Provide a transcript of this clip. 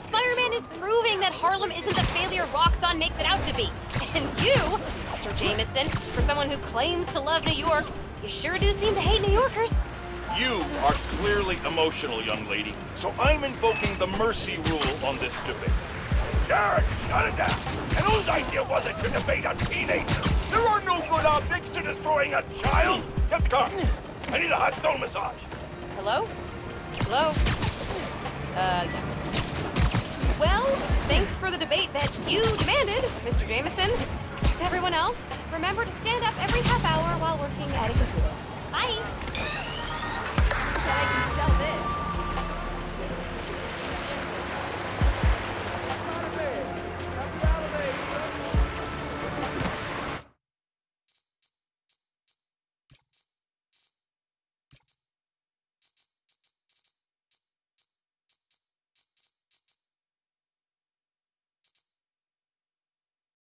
show's proving that Harlem isn't the failure Roxxon makes it out to be. And you, Mr. Jameson, for someone who claims to love New York, you sure do seem to hate New Yorkers. You are clearly emotional, young lady, so I'm invoking the mercy rule on this debate. Jared, shut it down. And whose idea was it to debate a teenager? There are no good optics to destroying a child. Get the car. I need a hot stone massage. Hello? Hello? Uh, yeah. Debate that you demanded, Mr. Jameson. To everyone else, remember to stand up every half hour while working at a computer.